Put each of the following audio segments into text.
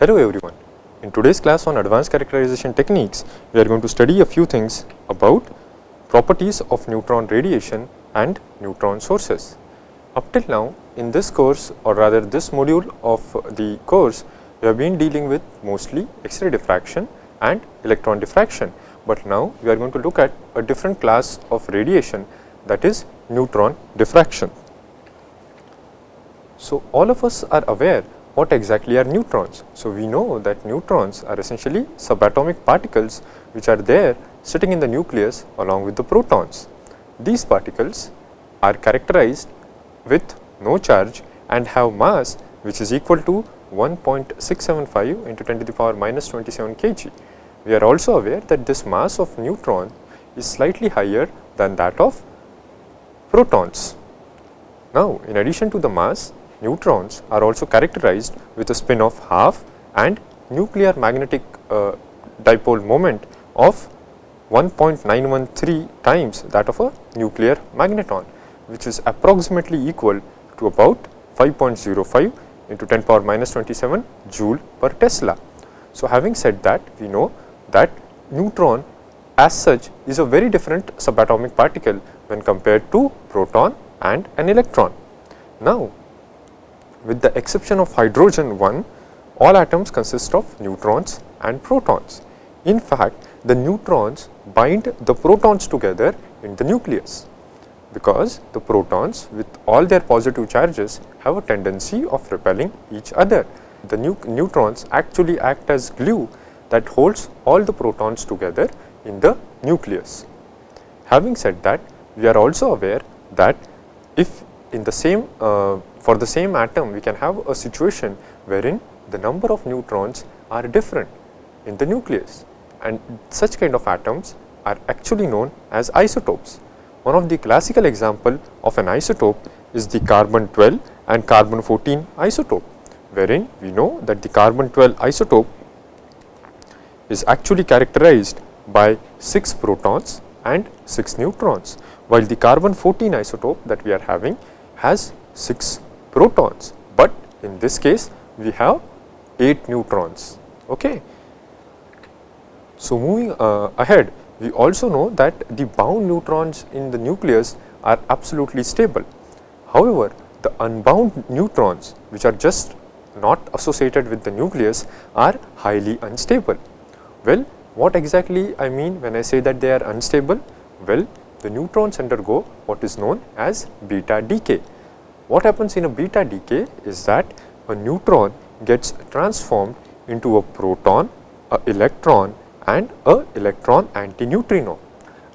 Hello everyone. In today's class on advanced characterization techniques, we are going to study a few things about properties of neutron radiation and neutron sources. Up till now in this course or rather this module of the course, we have been dealing with mostly X-ray diffraction and electron diffraction, but now we are going to look at a different class of radiation that is neutron diffraction. So, all of us are aware what exactly are neutrons. So, we know that neutrons are essentially subatomic particles which are there sitting in the nucleus along with the protons. These particles are characterized with no charge and have mass which is equal to 1.675 into 10 to the power minus 27 kg. We are also aware that this mass of neutron is slightly higher than that of protons. Now, in addition to the mass, neutrons are also characterized with a spin of half and nuclear magnetic uh, dipole moment of 1.913 times that of a nuclear magneton, which is approximately equal to about 5.05 into 10 power minus 27 joule per Tesla. So, having said that, we know that neutron as such is a very different subatomic particle when compared to proton and an electron. Now, with the exception of hydrogen 1, all atoms consist of neutrons and protons. In fact, the neutrons bind the protons together in the nucleus, because the protons with all their positive charges have a tendency of repelling each other. The neutrons actually act as glue that holds all the protons together in the nucleus. Having said that, we are also aware that if in the same uh, for the same atom we can have a situation wherein the number of neutrons are different in the nucleus and such kind of atoms are actually known as isotopes. One of the classical example of an isotope is the carbon 12 and carbon 14 isotope wherein we know that the carbon 12 isotope is actually characterized by 6 protons and 6 neutrons while the carbon 14 isotope that we are having has 6 protons, but in this case we have 8 neutrons. Okay. So, moving uh, ahead we also know that the bound neutrons in the nucleus are absolutely stable. However, the unbound neutrons which are just not associated with the nucleus are highly unstable. Well, what exactly I mean when I say that they are unstable? Well, the neutrons undergo what is known as beta decay what happens in a beta decay is that a neutron gets transformed into a proton, a electron and a electron antineutrino.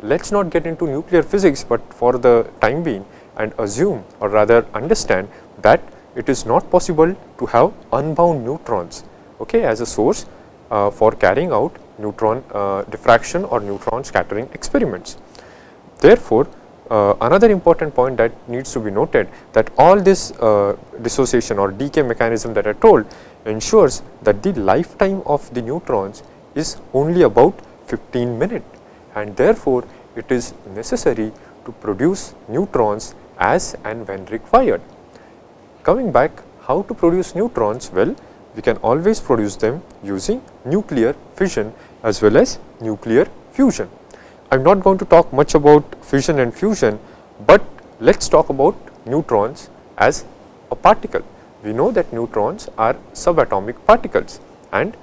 Let us not get into nuclear physics, but for the time being and assume or rather understand that it is not possible to have unbound neutrons okay, as a source uh, for carrying out neutron uh, diffraction or neutron scattering experiments. Therefore, uh, another important point that needs to be noted that all this uh, dissociation or decay mechanism that I told ensures that the lifetime of the neutrons is only about 15 minutes and therefore, it is necessary to produce neutrons as and when required. Coming back how to produce neutrons? Well, we can always produce them using nuclear fission as well as nuclear fusion. I am not going to talk much about fission and fusion, but let us talk about neutrons as a particle. We know that neutrons are subatomic particles and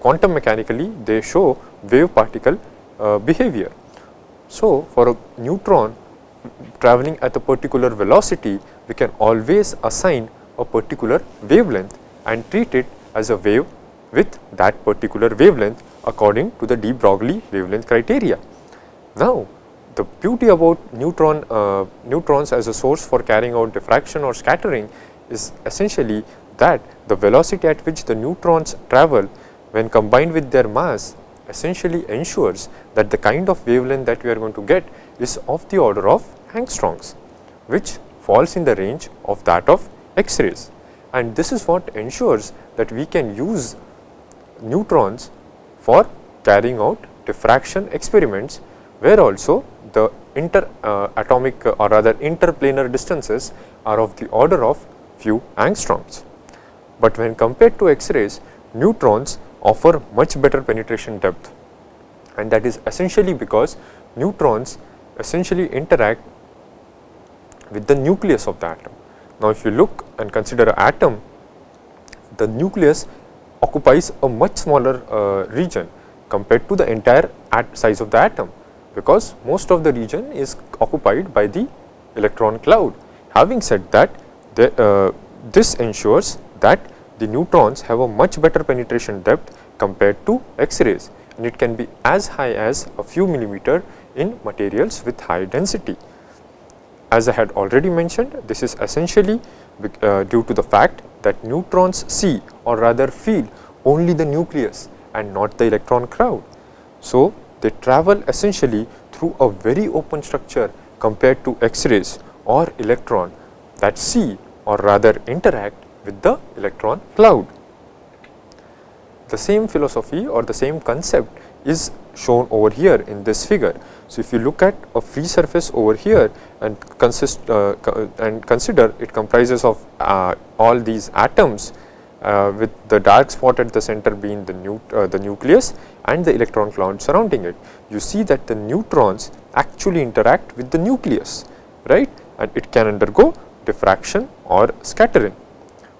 quantum mechanically they show wave particle uh, behavior. So, for a neutron traveling at a particular velocity, we can always assign a particular wavelength and treat it as a wave with that particular wavelength according to the de Broglie wavelength criteria. Now, the beauty about neutron uh, neutrons as a source for carrying out diffraction or scattering is essentially that the velocity at which the neutrons travel when combined with their mass essentially ensures that the kind of wavelength that we are going to get is of the order of angstroms which falls in the range of that of X-rays. And this is what ensures that we can use neutrons for carrying out diffraction experiments where also the inter uh, atomic uh, or rather interplanar distances are of the order of few angstroms. But when compared to X-rays, neutrons offer much better penetration depth and that is essentially because neutrons essentially interact with the nucleus of the atom. Now, if you look and consider an atom, the nucleus occupies a much smaller uh, region compared to the entire size of the atom, because most of the region is occupied by the electron cloud. Having said that, the, uh, this ensures that the neutrons have a much better penetration depth compared to X-rays and it can be as high as a few millimeter in materials with high density. As I had already mentioned, this is essentially uh, due to the fact that neutrons see or rather feel only the nucleus and not the electron cloud. So, they travel essentially through a very open structure compared to X-rays or electron that see or rather interact with the electron cloud. The same philosophy or the same concept is shown over here in this figure. So, if you look at a free surface over here and consist uh, and consider it comprises of uh, all these atoms uh, with the dark spot at the center being the, uh, the nucleus and the electron cloud surrounding it. You see that the neutrons actually interact with the nucleus, right, and it can undergo diffraction or scattering,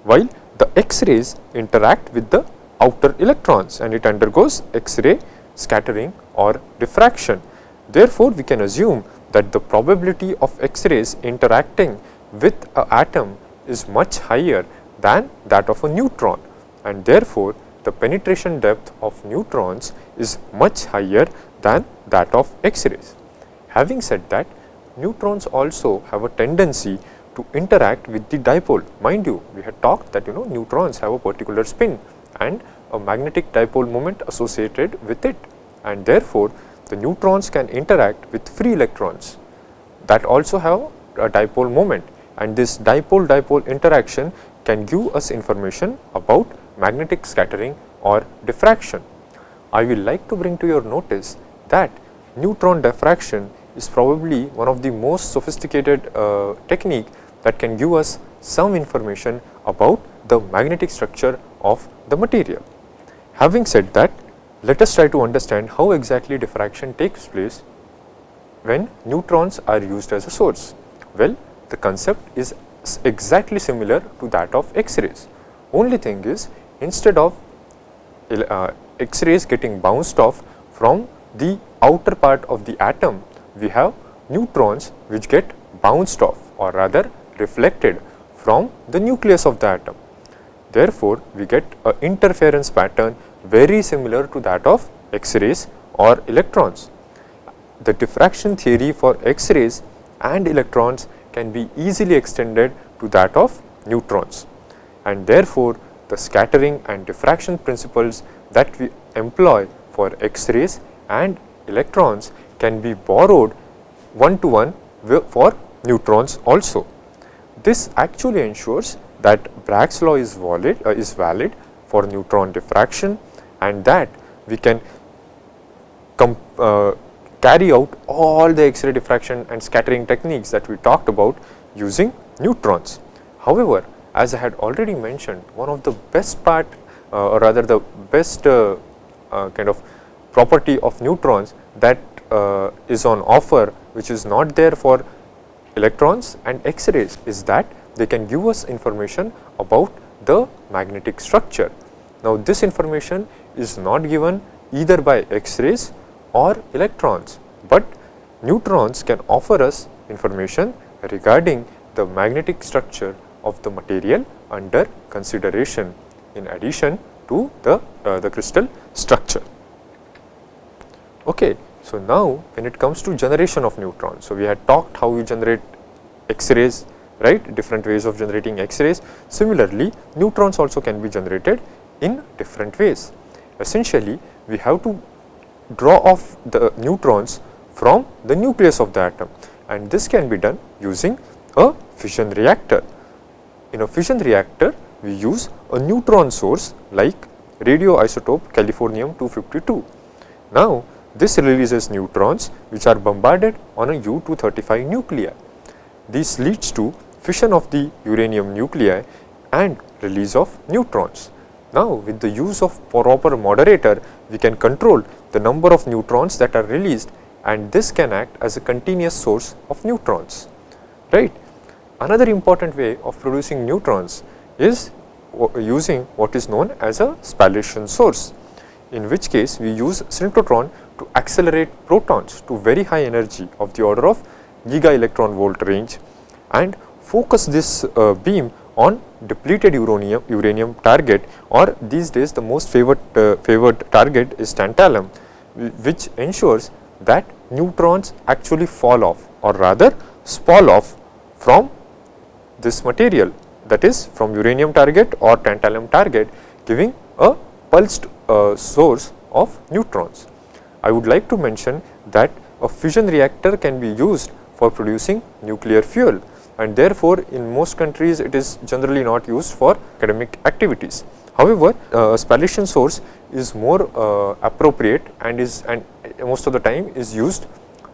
while the X-rays interact with the outer electrons and it undergoes X-ray scattering or diffraction. Therefore, we can assume that the probability of X-rays interacting with a atom is much higher than that of a neutron and therefore, the penetration depth of neutrons is much higher than that of X-rays. Having said that, neutrons also have a tendency to interact with the dipole. Mind you, we had talked that you know neutrons have a particular spin and a magnetic dipole moment associated with it and therefore, the neutrons can interact with free electrons that also have a dipole moment and this dipole dipole interaction can give us information about magnetic scattering or diffraction. I will like to bring to your notice that neutron diffraction is probably one of the most sophisticated uh, technique that can give us some information about the magnetic structure of the material. Having said that, let us try to understand how exactly diffraction takes place when neutrons are used as a source. Well, the concept is exactly similar to that of X-rays. Only thing is instead of uh, X-rays getting bounced off from the outer part of the atom, we have neutrons which get bounced off or rather reflected from the nucleus of the atom. Therefore, we get a interference pattern very similar to that of X-rays or electrons. The diffraction theory for X-rays and electrons can be easily extended to that of neutrons and therefore, the scattering and diffraction principles that we employ for X-rays and electrons can be borrowed one to one for neutrons also. This actually ensures that Bragg's law is valid, uh, is valid for neutron diffraction and that we can uh, carry out all the X-ray diffraction and scattering techniques that we talked about using neutrons. However, as I had already mentioned, one of the best part uh, or rather the best uh, uh kind of property of neutrons that uh, is on offer which is not there for electrons and X-rays is that they can give us information about the magnetic structure. Now, this information is not given either by X-rays or electrons, but neutrons can offer us information regarding the magnetic structure of the material under consideration in addition to the, uh, the crystal structure. Okay. So, now when it comes to generation of neutrons, so we had talked how we generate X-rays, right, different ways of generating X-rays. Similarly, neutrons also can be generated in different ways. Essentially, we have to draw off the neutrons from the nucleus of the atom and this can be done using a fission reactor. In a fission reactor, we use a neutron source like radioisotope californium 252. Now, this releases neutrons which are bombarded on a U-235 nuclei. This leads to fission of the uranium nuclei and release of neutrons. Now, with the use of proper moderator, we can control the number of neutrons that are released and this can act as a continuous source of neutrons, right. Another important way of producing neutrons is using what is known as a spallation source, in which case we use synchrotron to accelerate protons to very high energy of the order of giga electron volt range and focus this uh, beam on depleted uranium, uranium target or these days the most favored, uh, favored target is tantalum which ensures that neutrons actually fall off or rather spall off from this material that is from uranium target or tantalum target giving a pulsed uh, source of neutrons. I would like to mention that a fission reactor can be used for producing nuclear fuel and therefore, in most countries it is generally not used for academic activities. However, uh, spallation source is more uh, appropriate and is and most of the time is used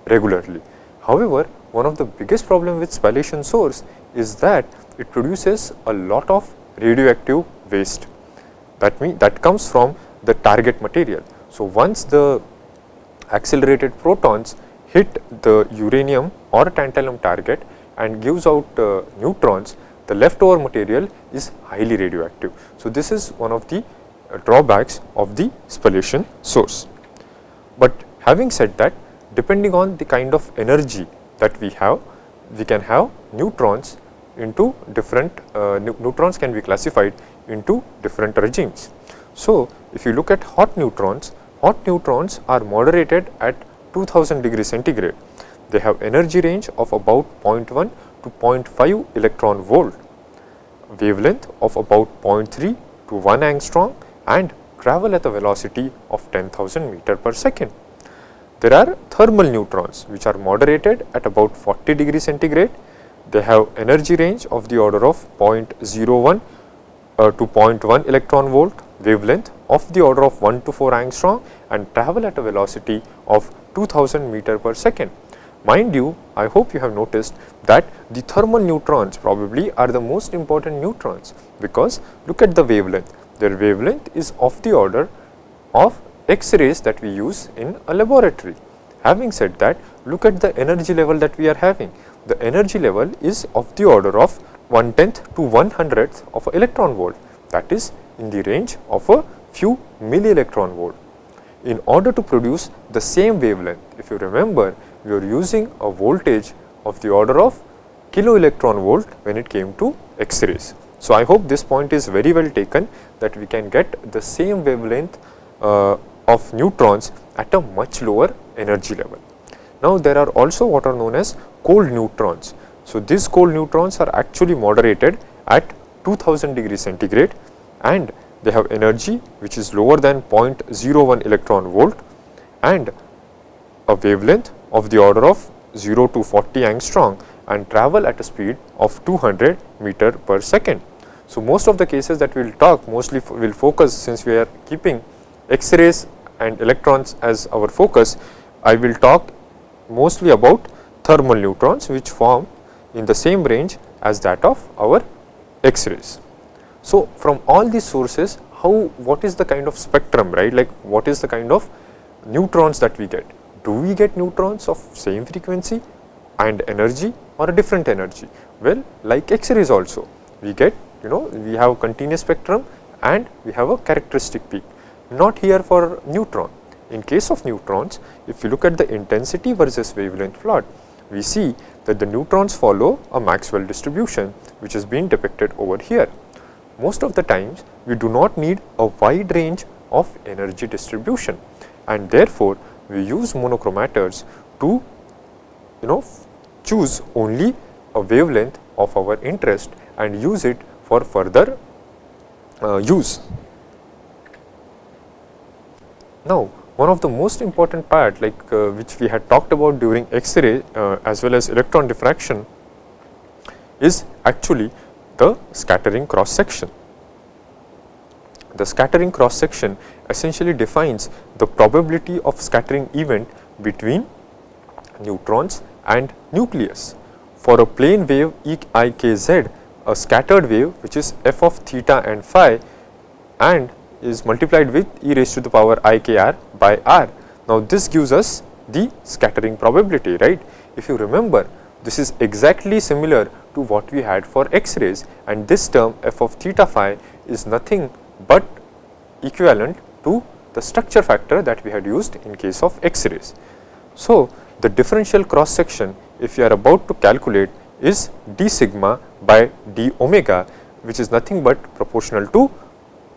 regularly. However, one of the biggest problem with spallation source is that it produces a lot of radioactive waste that mean that comes from the target material. So, once the accelerated protons hit the uranium or tantalum target and gives out uh, neutrons, the leftover material is highly radioactive. So, this is one of the uh, drawbacks of the spallation source. But having said that, depending on the kind of energy that we have, we can have neutrons into different uh, neutrons can be classified into different regimes. So, if you look at hot neutrons, hot neutrons are moderated at 2000 degree centigrade. They have energy range of about 0.1 to 0.5 electron volt, wavelength of about 0.3 to 1 angstrom and travel at a velocity of 10,000 meter per second. There are thermal neutrons which are moderated at about 40 degree centigrade they have energy range of the order of 0.01 uh, to 0.1 electron volt wavelength of the order of 1 to 4 angstrom and travel at a velocity of 2000 meter per second. Mind you, I hope you have noticed that the thermal neutrons probably are the most important neutrons because look at the wavelength. Their wavelength is of the order of X-rays that we use in a laboratory. Having said that, look at the energy level that we are having the energy level is of the order of 1 tenth to 1 hundredth of an electron volt that is in the range of a few milli electron volt. In order to produce the same wavelength, if you remember, we are using a voltage of the order of kilo electron volt when it came to X-rays. So, I hope this point is very well taken that we can get the same wavelength uh, of neutrons at a much lower energy level. Now, there are also what are known as cold neutrons. So, these cold neutrons are actually moderated at 2000 degree centigrade and they have energy which is lower than 0.01 electron volt and a wavelength of the order of 0 to 40 angstrom and travel at a speed of 200 meter per second. So, most of the cases that we will talk mostly will focus since we are keeping X-rays and electrons as our focus, I will talk mostly about thermal neutrons which form in the same range as that of our X-rays. So, from all these sources how what is the kind of spectrum right like what is the kind of neutrons that we get. Do we get neutrons of same frequency and energy or a different energy? Well, like X-rays also we get you know we have a continuous spectrum and we have a characteristic peak not here for neutron in case of neutrons, if you look at the intensity versus wavelength plot, we see that the neutrons follow a Maxwell distribution which has been depicted over here. Most of the times we do not need a wide range of energy distribution and therefore, we use monochromators to you know choose only a wavelength of our interest and use it for further uh, use. Now, one of the most important part like uh, which we had talked about during X-ray uh, as well as electron diffraction is actually the scattering cross section. The scattering cross section essentially defines the probability of scattering event between neutrons and nucleus. For a plane wave E i k z, a scattered wave which is f of theta and phi and is multiplied with e raised to the power i k r by r. Now, this gives us the scattering probability right. If you remember this is exactly similar to what we had for X-rays and this term f of theta phi is nothing but equivalent to the structure factor that we had used in case of X-rays. So, the differential cross section if you are about to calculate is d sigma by d omega which is nothing but proportional to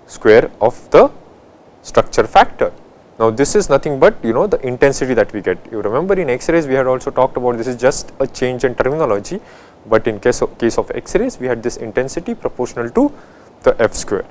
square of the structure factor. Now, this is nothing but you know the intensity that we get. You remember in X-rays we had also talked about this is just a change in terminology, but in case of case of X-rays we had this intensity proportional to the f square.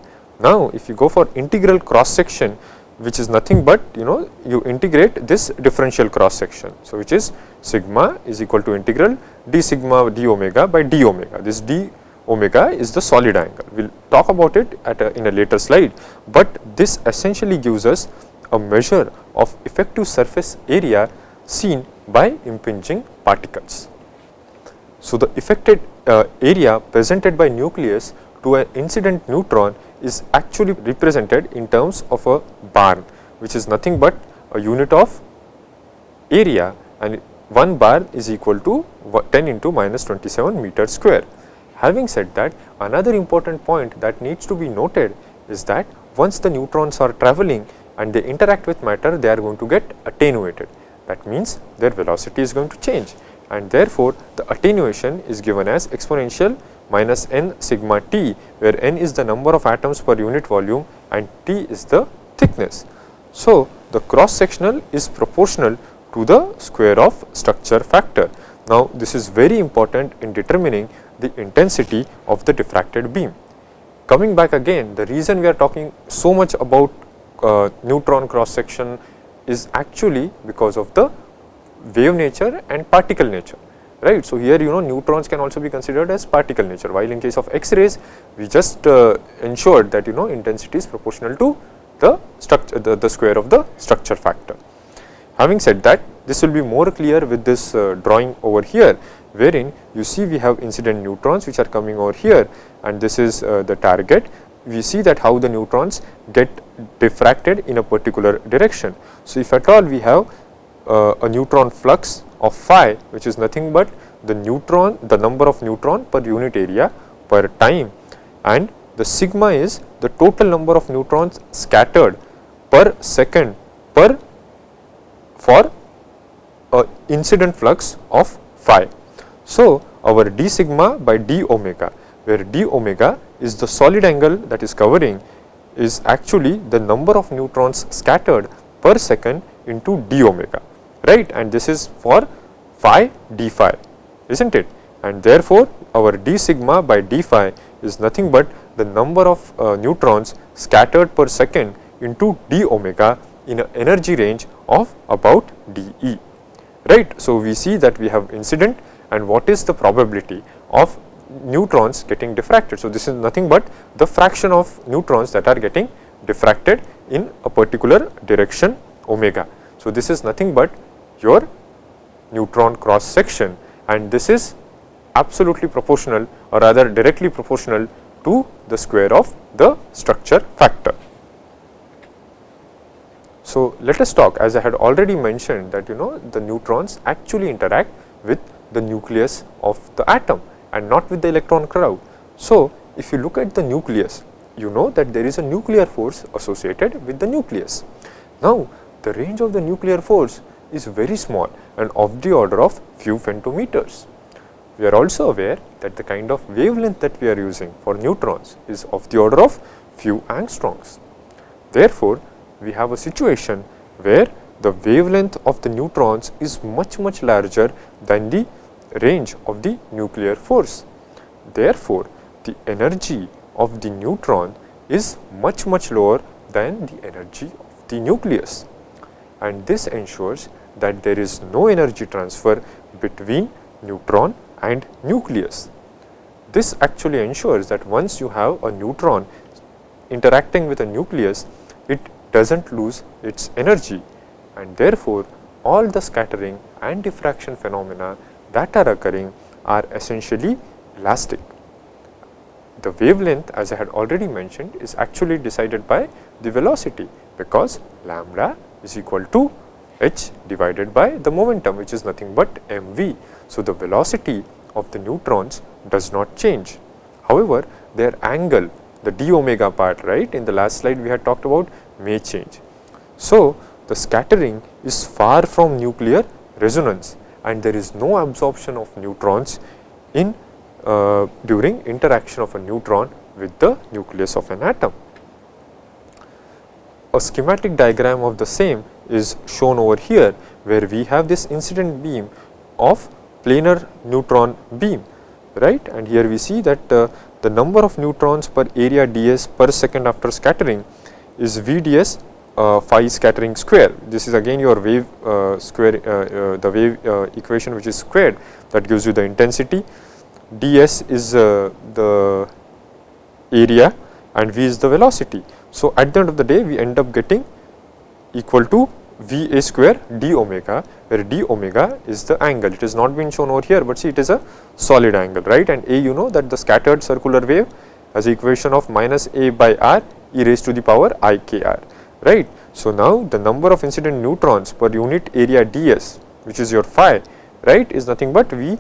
Now, if you go for integral cross section which is nothing but you know you integrate this differential cross section. So, which is sigma is equal to integral d sigma d omega by d omega. This d omega is the solid angle. We will talk about it at a, in a later slide, but this essentially gives us a measure of effective surface area seen by impinging particles. So, the affected uh, area presented by nucleus to an incident neutron is actually represented in terms of a barn which is nothing but a unit of area and 1 barn is equal to 10 into minus 27 meter square. Having said that another important point that needs to be noted is that once the neutrons are travelling and they interact with matter they are going to get attenuated that means their velocity is going to change and therefore the attenuation is given as exponential minus n sigma t where n is the number of atoms per unit volume and t is the thickness. So, the cross sectional is proportional to the square of structure factor. Now, this is very important in determining the intensity of the diffracted beam. Coming back again the reason we are talking so much about uh, neutron cross section is actually because of the wave nature and particle nature right. So, here you know neutrons can also be considered as particle nature while in case of X-rays we just uh, ensured that you know intensity is proportional to the structure the, the square of the structure factor. Having said that this will be more clear with this uh, drawing over here wherein you see we have incident neutrons which are coming over here and this is uh, the target we see that how the neutrons get diffracted in a particular direction. So, if at all we have uh, a neutron flux of phi which is nothing but the neutron the number of neutron per unit area per time and the sigma is the total number of neutrons scattered per second per for a incident flux of phi. So, our d sigma by d omega where d omega is the solid angle that is covering is actually the number of neutrons scattered per second into d omega right and this is for phi d phi is not it and therefore, our d sigma by d phi is nothing but the number of uh, neutrons scattered per second into d omega in an energy range of about d e right. So, we see that we have incident and what is the probability of neutrons getting diffracted. So, this is nothing but the fraction of neutrons that are getting diffracted in a particular direction omega. So, this is nothing but your neutron cross section and this is absolutely proportional or rather directly proportional to the square of the structure factor. So, let us talk as I had already mentioned that you know the neutrons actually interact with the nucleus of the atom and not with the electron cloud. So, if you look at the nucleus, you know that there is a nuclear force associated with the nucleus. Now, the range of the nuclear force is very small and of the order of few femtometers. We are also aware that the kind of wavelength that we are using for neutrons is of the order of few angstroms. Therefore, we have a situation where the wavelength of the neutrons is much much larger than the range of the nuclear force. Therefore, the energy of the neutron is much much lower than the energy of the nucleus and this ensures that there is no energy transfer between neutron and nucleus. This actually ensures that once you have a neutron interacting with a nucleus, it does not lose its energy and therefore, all the scattering and diffraction phenomena that are occurring are essentially elastic. the wavelength as I had already mentioned is actually decided by the velocity because lambda is equal to h divided by the momentum which is nothing but mv. So, the velocity of the neutrons does not change. However, their angle the d omega part right in the last slide we had talked about may change. So, the scattering is far from nuclear resonance and there is no absorption of neutrons in uh, during interaction of a neutron with the nucleus of an atom. A schematic diagram of the same is shown over here where we have this incident beam of planar neutron beam right and here we see that uh, the number of neutrons per area ds per second after scattering is vds uh, phi scattering square. This is again your wave uh, square uh, uh the wave uh, equation which is squared that gives you the intensity ds is the area and v is the velocity. So, at the end of the day we end up getting equal to v a square d omega where d omega is the angle. It has not been shown over here, but see it is a solid angle right? And a you know that the scattered circular wave has equation of minus a by r e raised to the power i k r right. So, now the number of incident neutrons per unit area ds which is your phi right is nothing but v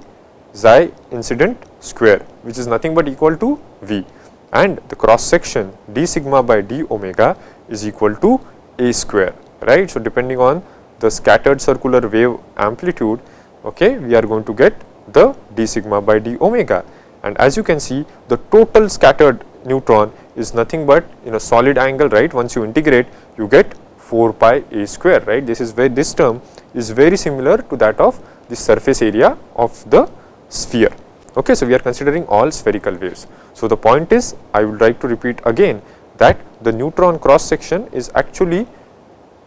xi incident square which is nothing but equal to V. And the cross section d sigma by d omega is equal to a square right. So, depending on the scattered circular wave amplitude okay, we are going to get the d sigma by d omega and as you can see the total scattered neutron is nothing but in a solid angle right once you integrate you get 4 pi a square right this is where this term is very similar to that of the surface area of the sphere. Okay, so, we are considering all spherical waves. So, the point is I would like to repeat again that the neutron cross section is actually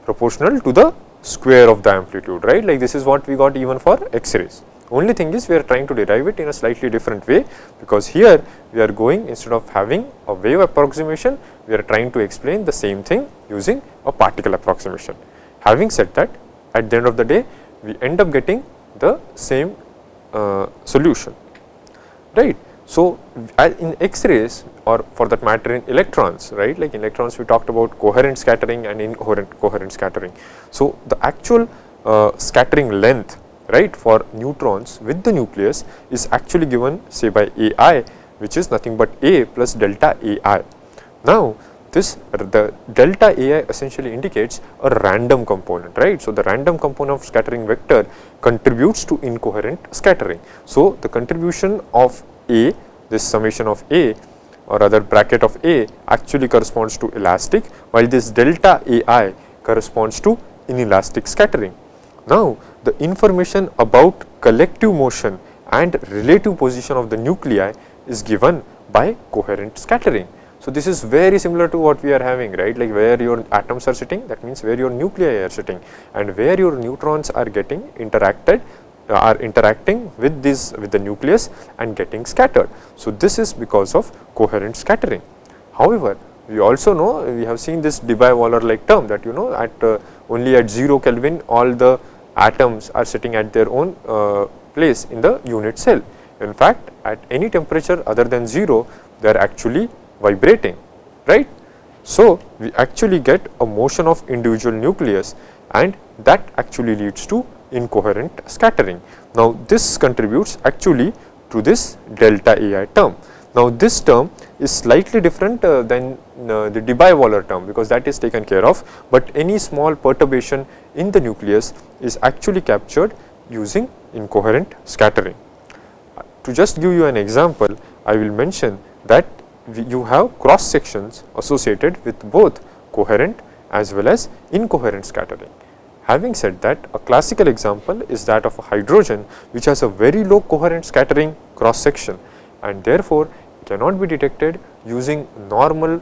proportional to the square of the amplitude right like this is what we got even for x-rays. Only thing is we are trying to derive it in a slightly different way because here we are going instead of having a wave approximation we are trying to explain the same thing using a particle approximation. Having said that at the end of the day we end up getting the same uh, solution right. So, in X-rays or for that matter in electrons right like in electrons we talked about coherent scattering and incoherent coherent scattering. So, the actual uh, scattering length right for neutrons with the nucleus is actually given say by AI which is nothing but A plus delta AI. Now, this the delta ai essentially indicates a random component right. So, the random component of scattering vector contributes to incoherent scattering. So, the contribution of a this summation of a or other bracket of a actually corresponds to elastic while this delta ai corresponds to inelastic scattering. Now, the information about collective motion and relative position of the nuclei is given by coherent scattering. So, this is very similar to what we are having right like where your atoms are sitting that means where your nuclei are sitting and where your neutrons are getting interacted are interacting with this with the nucleus and getting scattered. So, this is because of coherent scattering. However, we also know we have seen this Debye-Waller like term that you know at uh, only at 0 Kelvin all the atoms are sitting at their own uh, place in the unit cell. In fact, at any temperature other than 0 they are actually vibrating right. So, we actually get a motion of individual nucleus and that actually leads to incoherent scattering. Now, this contributes actually to this delta AI term. Now, this term is slightly different uh, than uh, the Debye-Waller term because that is taken care of, but any small perturbation in the nucleus is actually captured using incoherent scattering. To just give you an example, I will mention that you have cross sections associated with both coherent as well as incoherent scattering. Having said that, a classical example is that of a hydrogen which has a very low coherent scattering cross section and therefore, cannot be detected using normal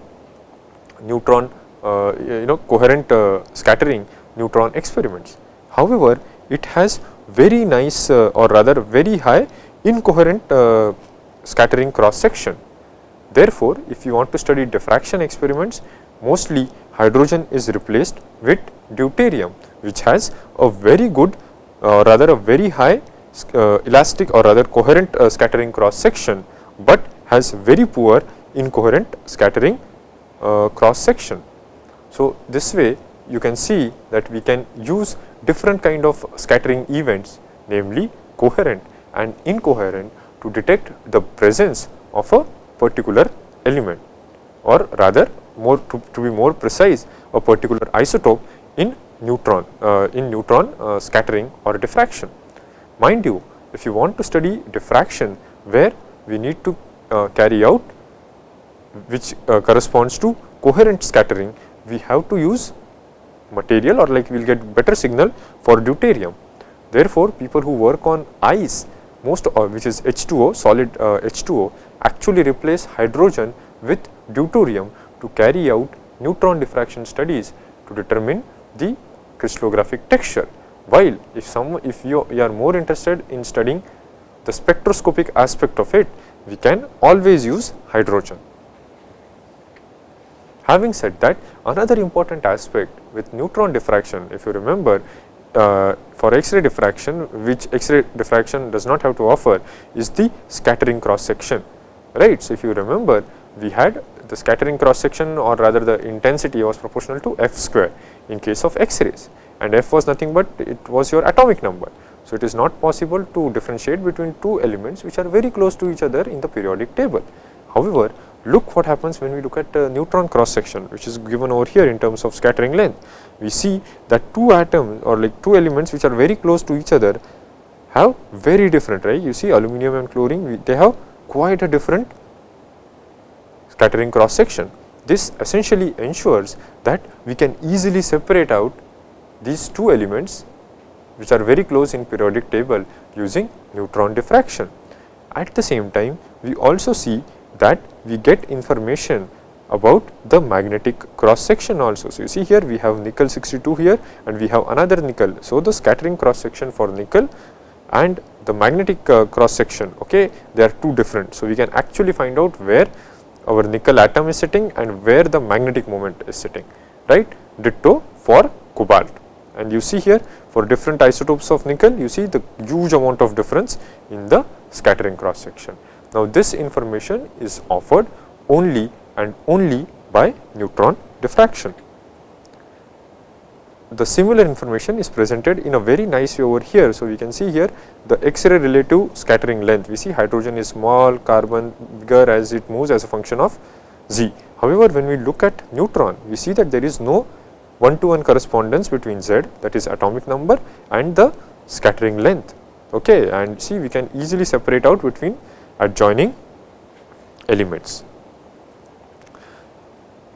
neutron uh, you know coherent uh, scattering neutron experiments. However, it has very nice uh, or rather very high incoherent uh, scattering cross section Therefore, if you want to study diffraction experiments, mostly hydrogen is replaced with deuterium, which has a very good uh, rather a very high uh, elastic or rather coherent uh, scattering cross section, but has very poor incoherent scattering uh, cross section. So, this way you can see that we can use different kind of scattering events namely coherent and incoherent to detect the presence of a particular element or rather more to, to be more precise a particular isotope in neutron uh, in neutron uh, scattering or diffraction. Mind you if you want to study diffraction where we need to uh, carry out which uh, corresponds to coherent scattering we have to use material or like we will get better signal for deuterium. Therefore, people who work on ice most uh, which is H2O solid uh, H2O actually replace hydrogen with deuterium to carry out neutron diffraction studies to determine the crystallographic texture. While if some if you, you are more interested in studying the spectroscopic aspect of it, we can always use hydrogen. Having said that, another important aspect with neutron diffraction, if you remember, uh, for X-ray diffraction, which X-ray diffraction does not have to offer, is the scattering cross section, right. So, if you remember, we had the scattering cross section or rather the intensity was proportional to f square in case of X-rays and f was nothing but it was your atomic number. So, it is not possible to differentiate between two elements which are very close to each other in the periodic table. However, look what happens when we look at uh, neutron cross section which is given over here in terms of scattering length. We see that two atoms or like two elements which are very close to each other have very different right. You see aluminum and chlorine they have quite a different scattering cross section. This essentially ensures that we can easily separate out these two elements which are very close in periodic table using neutron diffraction. At the same time, we also see that we get information about the magnetic cross section also. So, you see here we have nickel 62 here and we have another nickel. So, the scattering cross section for nickel and the magnetic uh, cross section okay they are two different. So, we can actually find out where our nickel atom is sitting and where the magnetic moment is sitting right ditto for cobalt and you see here for different isotopes of nickel you see the huge amount of difference in the scattering cross section. Now, this information is offered only and only by neutron diffraction. The similar information is presented in a very nice way over here. So, we can see here the X-ray relative scattering length. We see hydrogen is small, carbon bigger as it moves as a function of z. However, when we look at neutron, we see that there is no one to one correspondence between z that is atomic number and the scattering length. Okay, and see we can easily separate out between adjoining elements.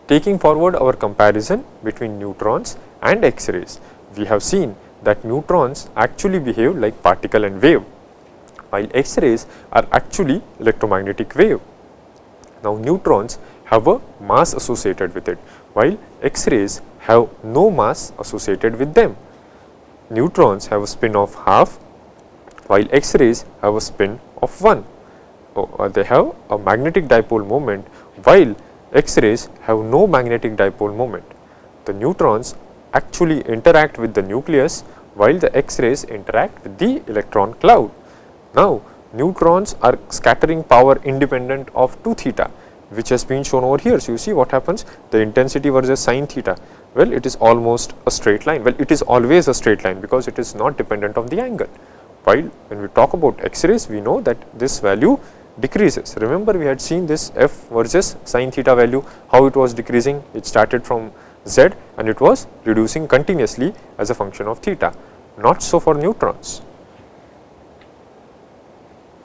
Taking forward our comparison between neutrons and X-rays, we have seen that neutrons actually behave like particle and wave, while X-rays are actually electromagnetic wave. Now, neutrons have a mass associated with it, while X-rays have no mass associated with them. Neutrons have a spin of half, while X-rays have a spin of 1 uh, they have a magnetic dipole moment while X-rays have no magnetic dipole moment. The neutrons actually interact with the nucleus while the X-rays interact with the electron cloud. Now, neutrons are scattering power independent of 2 theta which has been shown over here. So, you see what happens the intensity versus sine theta well it is almost a straight line well it is always a straight line because it is not dependent on the angle while when we talk about X-rays we know that this value decreases. Remember we had seen this f versus sin theta value how it was decreasing it started from z and it was reducing continuously as a function of theta not so for neutrons.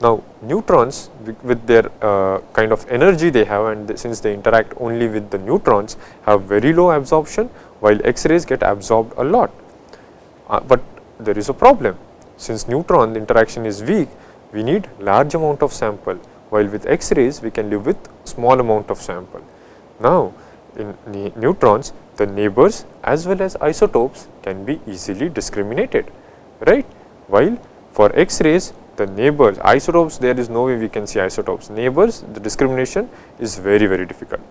Now neutrons with their uh, kind of energy they have and since they interact only with the neutrons have very low absorption while X-rays get absorbed a lot. Uh, but there is a problem since neutron interaction is weak we need large amount of sample while with X-rays we can live with small amount of sample. Now, in neutrons the neighbors as well as isotopes can be easily discriminated right while for X-rays the neighbors isotopes there is no way we can see isotopes neighbors the discrimination is very very difficult.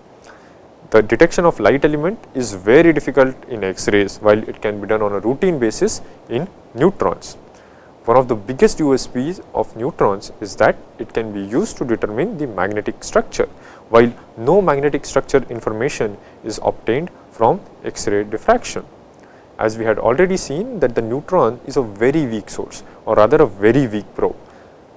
The detection of light element is very difficult in X-rays while it can be done on a routine basis in neutrons. One of the biggest USPs of neutrons is that it can be used to determine the magnetic structure, while no magnetic structure information is obtained from X-ray diffraction. As we had already seen that the neutron is a very weak source or rather a very weak probe,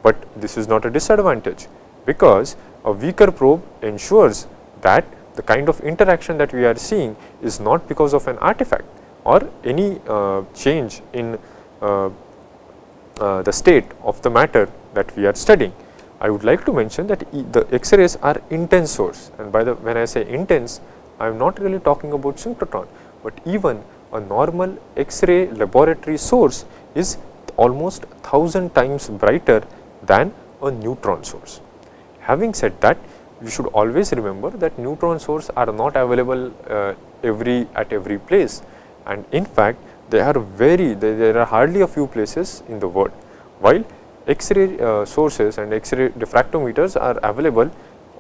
but this is not a disadvantage because a weaker probe ensures that the kind of interaction that we are seeing is not because of an artifact or any uh, change in uh, uh, the state of the matter that we are studying. I would like to mention that e the X-rays are intense source and by the when I say intense I am not really talking about synchrotron, but even a normal X-ray laboratory source is almost 1000 times brighter than a neutron source. Having said that, you should always remember that neutron source are not available uh, every at every place and in fact they are very there are hardly a few places in the world while X-ray uh, sources and X-ray diffractometers are available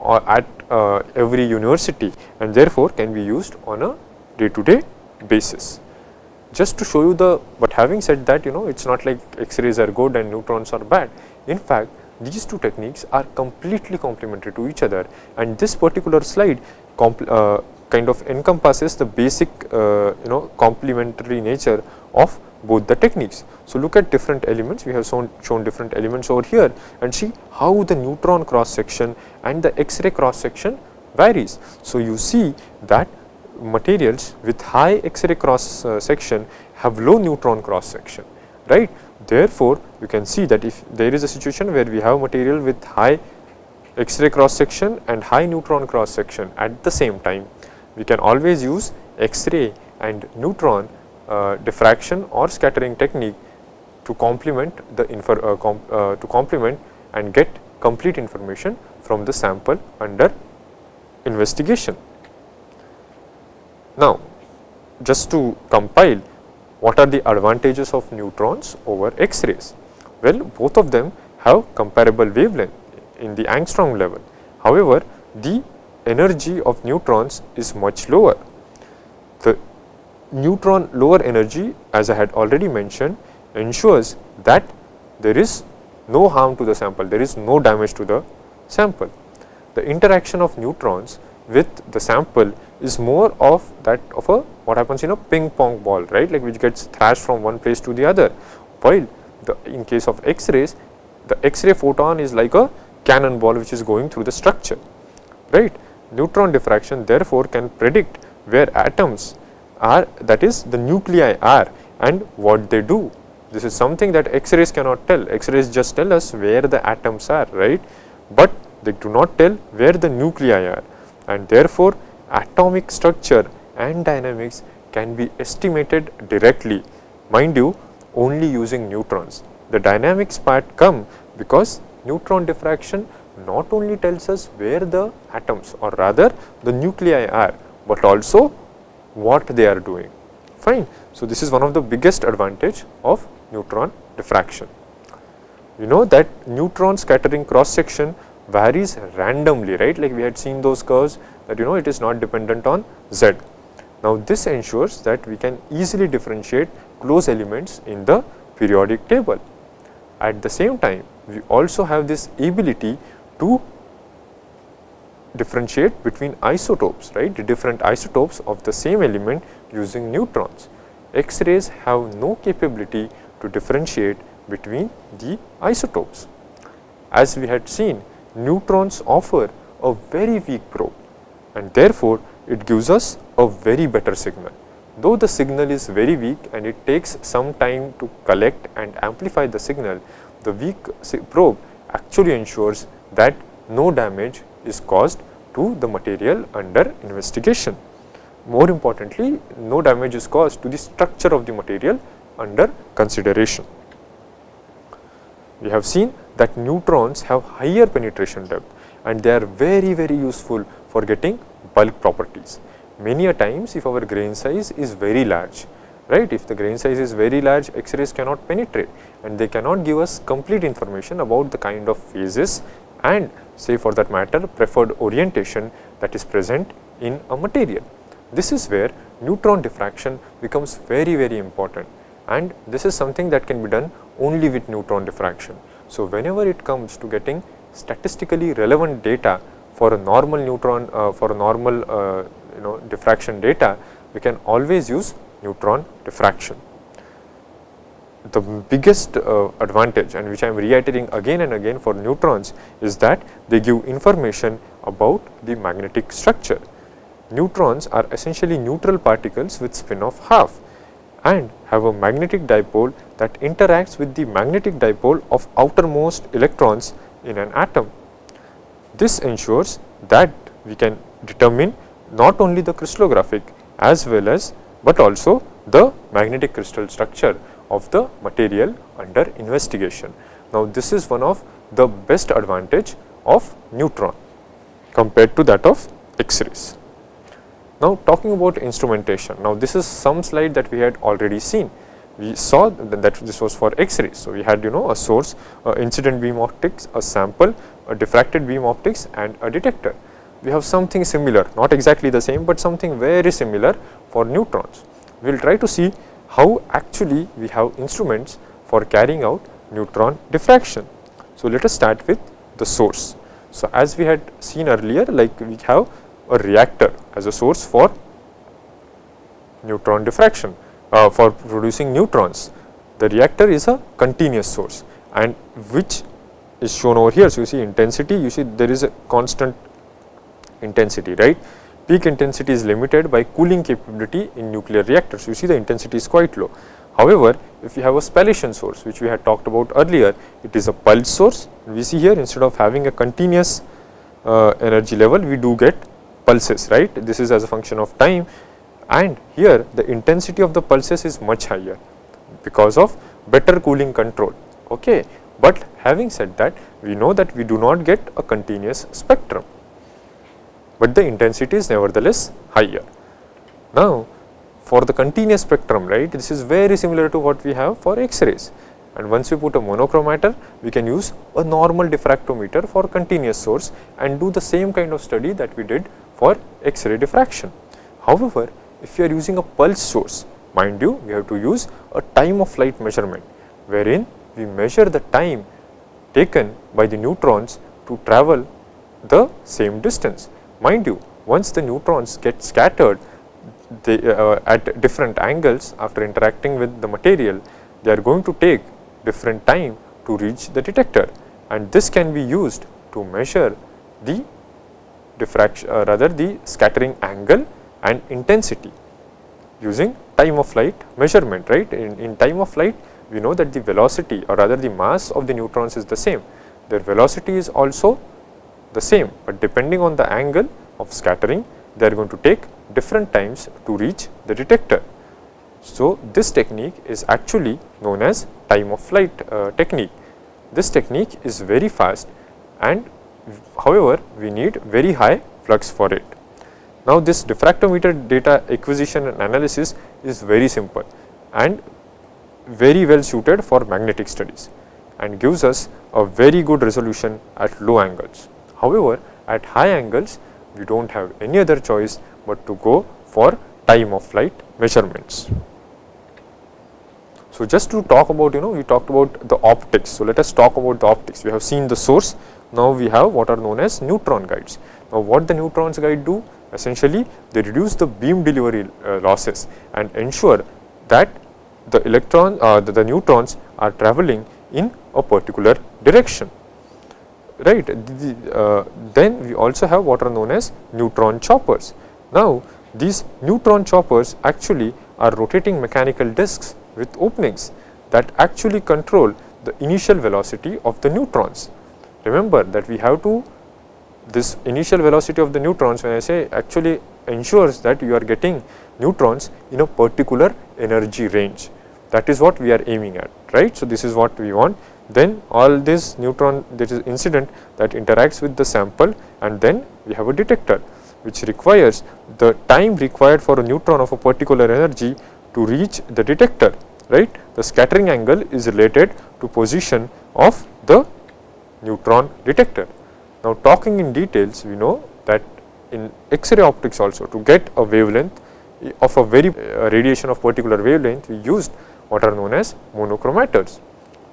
at uh, every university and therefore can be used on a day to day basis. Just to show you the, but having said that you know it is not like X-rays are good and neutrons are bad. In fact, these two techniques are completely complementary to each other and this particular slide uh, kind of encompasses the basic uh, you know complementary nature of both the techniques. So, look at different elements we have shown, shown different elements over here and see how the neutron cross section and the X-ray cross section varies. So, you see that materials with high X-ray cross uh, section have low neutron cross section right. Therefore, you can see that if there is a situation where we have material with high X-ray cross section and high neutron cross section at the same time, we can always use X-ray and neutron diffraction or scattering technique to complement the uh, uh, to complement and get complete information from the sample under investigation. Now, just to compile what are the advantages of neutrons over X-rays? Well, both of them have comparable wavelength in the angstrom level. However, the energy of neutrons is much lower. The neutron lower energy as I had already mentioned ensures that there is no harm to the sample, there is no damage to the sample. The interaction of neutrons with the sample is more of that of a what happens in a ping pong ball right? Like which gets thrashed from one place to the other. While the in case of x-rays the x-ray photon is like a cannonball which is going through the structure right? Neutron diffraction therefore can predict where atoms are that is the nuclei are and what they do. This is something that X-rays cannot tell, X-rays just tell us where the atoms are right, but they do not tell where the nuclei are and therefore, atomic structure and dynamics can be estimated directly mind you only using neutrons. The dynamics part come because neutron diffraction not only tells us where the atoms or rather the nuclei are, but also what they are doing fine. So, this is one of the biggest advantage of neutron diffraction. You know that neutron scattering cross section varies randomly right like we had seen those curves that you know it is not dependent on z. Now, this ensures that we can easily differentiate close elements in the periodic table. At the same time we also have this ability to differentiate between isotopes, right, the different isotopes of the same element using neutrons. X-rays have no capability to differentiate between the isotopes. As we had seen, neutrons offer a very weak probe and therefore, it gives us a very better signal. Though the signal is very weak and it takes some time to collect and amplify the signal, the weak probe actually ensures that no damage is caused to the material under investigation. More importantly, no damage is caused to the structure of the material under consideration. We have seen that neutrons have higher penetration depth and they are very very useful for getting bulk properties. Many a times if our grain size is very large, right, if the grain size is very large X-rays cannot penetrate and they cannot give us complete information about the kind of phases and say for that matter preferred orientation that is present in a material. This is where neutron diffraction becomes very very important and this is something that can be done only with neutron diffraction. So, whenever it comes to getting statistically relevant data for a normal neutron uh, for a normal uh, you know diffraction data we can always use neutron diffraction. The biggest uh, advantage and which I am reiterating again and again for neutrons is that they give information about the magnetic structure. Neutrons are essentially neutral particles with spin of half and have a magnetic dipole that interacts with the magnetic dipole of outermost electrons in an atom. This ensures that we can determine not only the crystallographic as well as, but also the magnetic crystal structure of the material under investigation. Now, this is one of the best advantage of neutron compared to that of X-rays. Now, talking about instrumentation. Now, this is some slide that we had already seen. We saw that, this was for X-rays. So, we had you know a source, uh, incident beam optics, a sample, a diffracted beam optics and a detector. We have something similar, not exactly the same, but something very similar for neutrons. We will try to see how actually we have instruments for carrying out neutron diffraction. So, let us start with the source. So, as we had seen earlier like we have a reactor as a source for neutron diffraction uh, for producing neutrons. The reactor is a continuous source and which is shown over here. So, you see intensity you see there is a constant intensity right. Peak intensity is limited by cooling capability in nuclear reactors. You see the intensity is quite low. However, if you have a spallation source which we had talked about earlier, it is a pulse source. We see here instead of having a continuous uh, energy level, we do get pulses right. This is as a function of time and here the intensity of the pulses is much higher because of better cooling control. Okay. But having said that we know that we do not get a continuous spectrum, but the intensity is nevertheless higher. Now, for the continuous spectrum right this is very similar to what we have for X-rays and once we put a monochromator we can use a normal diffractometer for continuous source and do the same kind of study that we did for X-ray diffraction. However, if you are using a pulse source, mind you, we have to use a time of flight measurement, wherein we measure the time taken by the neutrons to travel the same distance. Mind you, once the neutrons get scattered they, uh, at different angles after interacting with the material, they are going to take different time to reach the detector and this can be used to measure the diffraction uh, rather the scattering angle and intensity using time of flight measurement right. In, in time of flight we know that the velocity or rather the mass of the neutrons is the same, their velocity is also the same, but depending on the angle of scattering they are going to take different times to reach the detector. So, this technique is actually known as time of flight uh, technique. This technique is very fast and however, we need very high flux for it. Now, this diffractometer data acquisition and analysis is very simple and very well suited for magnetic studies and gives us a very good resolution at low angles. However, at high angles we do not have any other choice but to go for time of flight measurements. So, just to talk about you know we talked about the optics. So, let us talk about the optics. We have seen the source, now we have what are known as neutron guides. Now, what the neutrons guide do? Essentially, they reduce the beam delivery uh, losses and ensure that the electron uh, the, the neutrons are traveling in a particular direction right. The, uh, then we also have what are known as neutron choppers. Now, these neutron choppers actually are rotating mechanical disks with openings that actually control the initial velocity of the neutrons. Remember that we have to this initial velocity of the neutrons when I say actually ensures that you are getting neutrons in a particular energy range that is what we are aiming at right. So, this is what we want then all this neutron that is incident that interacts with the sample and then we have a detector which requires the time required for a neutron of a particular energy to reach the detector right. The scattering angle is related to position of the neutron detector. Now, talking in details we know that in X-ray optics also to get a wavelength of a very uh, radiation of particular wavelength we used what are known as monochromators.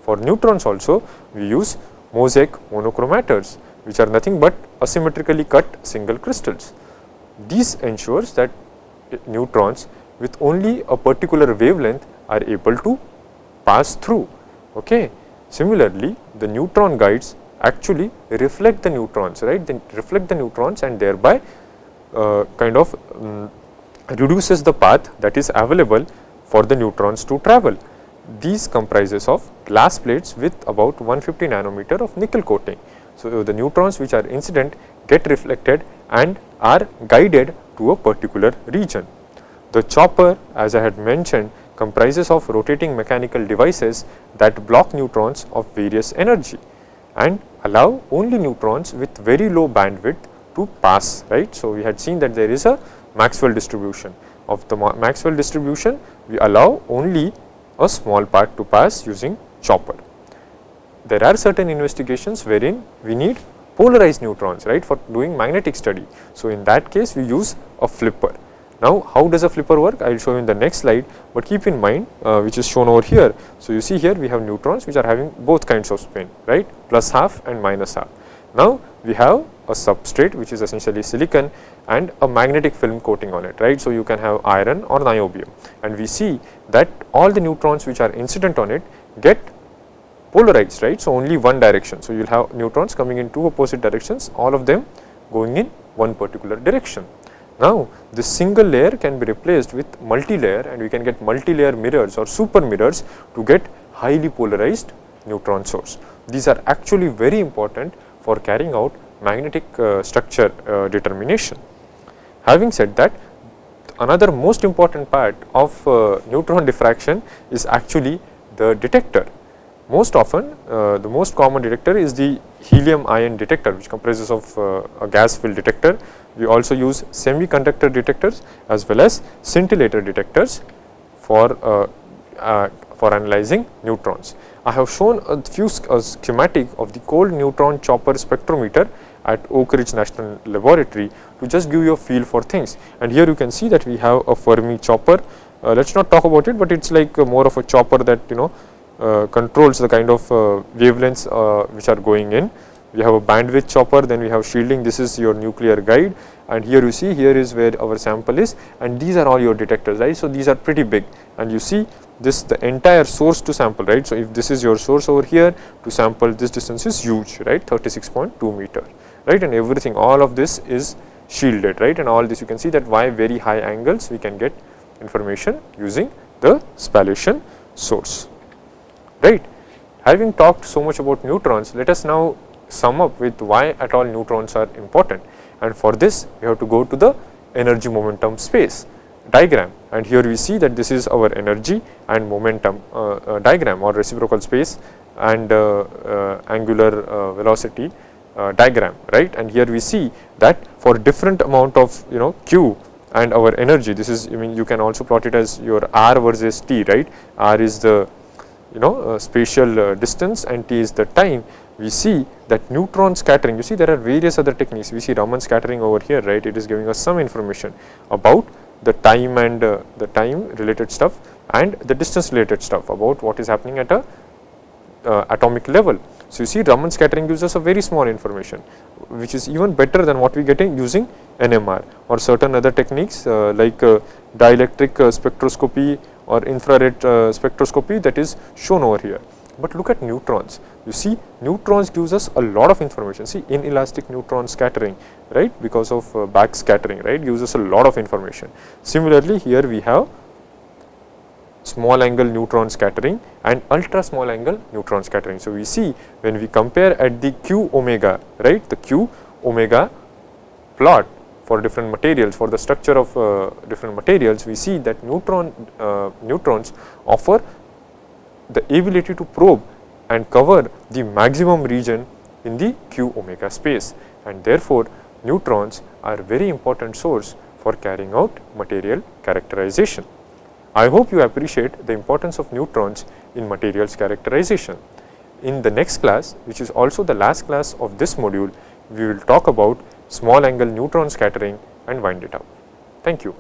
For neutrons also we use mosaic monochromators which are nothing but asymmetrically cut single crystals. This ensures that neutrons with only a particular wavelength are able to pass through. Okay. Similarly, the neutron guides actually reflect the neutrons, right? They reflect the neutrons and thereby uh, kind of um, reduces the path that is available for the neutrons to travel. These comprises of glass plates with about 150 nanometer of nickel coating. So, the neutrons which are incident get reflected and are guided to a particular region. The chopper as I had mentioned comprises of rotating mechanical devices that block neutrons of various energy and allow only neutrons with very low bandwidth to pass right. So, we had seen that there is a Maxwell distribution of the Maxwell distribution we allow only a small part to pass using chopper. There are certain investigations wherein we need polarized neutrons right for doing magnetic study. So, in that case we use a flipper. Now, how does a flipper work? I will show you in the next slide, but keep in mind uh, which is shown over here. So, you see here we have neutrons which are having both kinds of spin right plus half and minus half. Now, we have a substrate which is essentially silicon and a magnetic film coating on it right. So, you can have iron or niobium and we see that all the neutrons which are incident on it get polarized right. So, only one direction. So, you will have neutrons coming in two opposite directions all of them going in one particular direction. Now, this single layer can be replaced with multi-layer and we can get multi-layer mirrors or super mirrors to get highly polarized neutron source. These are actually very important for carrying out magnetic uh, structure uh, determination. Having said that, another most important part of uh, neutron diffraction is actually the detector. Most often, uh, the most common detector is the helium ion detector which comprises of uh, a gas filled detector. We also use semiconductor detectors as well as scintillator detectors for, uh, for analyzing neutrons. I have shown a few a schematic of the cold neutron chopper spectrometer at Oak Ridge National Laboratory to just give you a feel for things. And here you can see that we have a Fermi chopper. Uh, let us not talk about it, but it is like more of a chopper that you know controls the kind of uh, wavelengths uh, which are going in. We have a bandwidth chopper, then we have shielding, this is your nuclear guide. And here you see here is where our sample is. And these are all your detectors right. So, these are pretty big. And you see this the entire source to sample right. So, if this is your source over here to sample this distance is huge right? 36.2 meter right? And everything all of this is shielded right? And all this you can see that why very high angles we can get information using the spallation source right. Having talked so much about neutrons let us now sum up with why at all neutrons are important. And for this we have to go to the energy momentum space diagram. And here we see that this is our energy and momentum uh, uh, diagram or reciprocal space and uh, uh angular uh, velocity uh, diagram. Right. And here we see that for different amount of you know q and our energy this is I mean you can also plot it as your r versus t right? R is the you know spatial distance and t is the time. We see that neutron scattering you see there are various other techniques. We see Raman scattering over here right? It is giving us some information about the time and uh, the time related stuff and the distance related stuff about what is happening at a uh, atomic level. So, you see Raman scattering gives us a very small information which is even better than what we get in using NMR or certain other techniques uh, like uh, dielectric uh, spectroscopy or infrared uh, spectroscopy that is shown over here. But look at neutrons, you see neutrons gives us a lot of information, see inelastic neutron scattering, right, because of uh, back scattering, right, gives us a lot of information. Similarly, here we have small angle neutron scattering and ultra small angle neutron scattering. So, we see when we compare at the q omega, right, the q omega plot for different materials, for the structure of uh, different materials, we see that neutron uh, neutrons offer the ability to probe and cover the maximum region in the q omega space and therefore, neutrons are very important source for carrying out material characterization. I hope you appreciate the importance of neutrons in materials characterization. In the next class, which is also the last class of this module, we will talk about small angle neutron scattering and wind it up. Thank you.